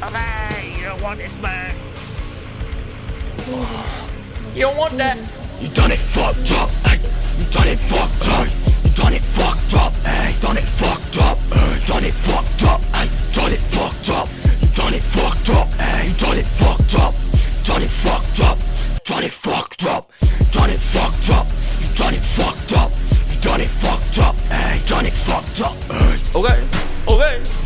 don't want this, man. You don't want that. You done it fucked up, hey. You done it fucked up. You done it fucked up, hey. Done it fucked up, hey. Done it fucked up, hey. Done it fucked up. You done it fucked up, hey. You done it fucked up. Done it fucked up. Done it fucked up. Done it fucked up. You done it fucked up. You done it fucked up, hey. Done it fucked up, hey. Okay, okay.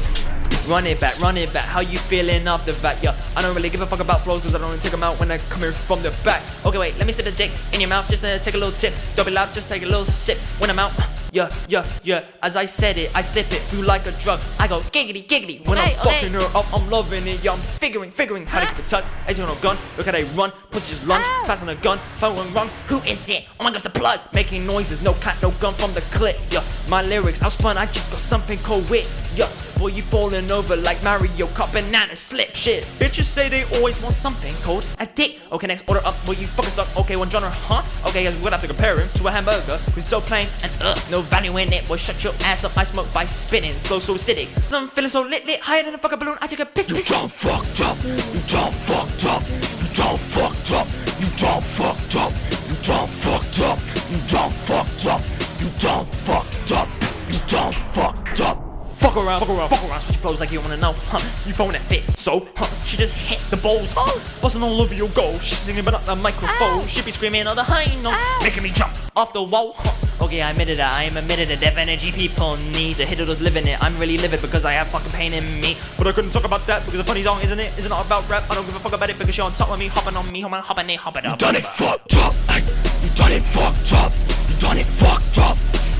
Run it back, run it back. How you feeling off the back? Yeah, I don't really give a fuck about flows cause I don't take them out when I come here from the back. Okay, wait, let me stick the dick in your mouth just to take a little tip. Don't be loud, just take a little sip when I'm out. Yeah, yeah, yeah. As I said it, I slip it through like a drug. I go giggity, giggity when I'm Okay, okay. fucking her up. I'm loving it, yeah. I'm figuring, figuring how to keep it tight. No gun, look how they run. Pussy just lunge, Ow. fast on a gun. Following wrong, who is it? Oh my gosh, the plug. Making noises, no cat, no gun from the clip. Yeah, my lyrics, I was fun, I just got something cold wit. Yeah, boy, you falling over like Mario Kart banana slip. Shit, bitches say they always want something cold. A dick. Okay, next order up, boy, you fucking suck. Okay, one genre, huh? Okay, guys, we're gonna have to compare him to a hamburger. Who's so plain and uh, no value in it. Boy, shut your ass up. I smoke by spitting, flow so acidic. I'm feeling so lit, lit, higher than a fucking balloon. I take a piss, You piss. done fucked up. You done fucked up. You done fucked up. You done fucked up. You done fucked up. You done fucked up. You done fucked up. You done fucked up. Fuck around, fuck around, fuck around. She flows like you wanna know, huh? You phone that fit, so, huh? She just hit the balls, oh, busting all over your goal. She's singing but not the microphone. Ow. She be screaming on the high note, making me jump off the wall, huh? Okay, I admitted it, I am admitted that deaf energy people need to hit it, living it. I'm really livid because I have fucking pain in me. But I couldn't talk about that because the funny song, isn't it? Isn't all about rap. I don't give a fuck about it because you're on top of me, hopping on me, hopping, hopping it, hopping You up. done it fucked up. Hey. You done it fucked up. You done it fucked up.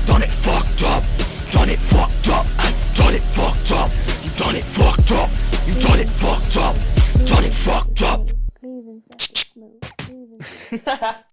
Done it fucked up. Done it fucked up. Hey. Done it fucked up. You done it fucked up. You done it fucked up. Done it fucked up.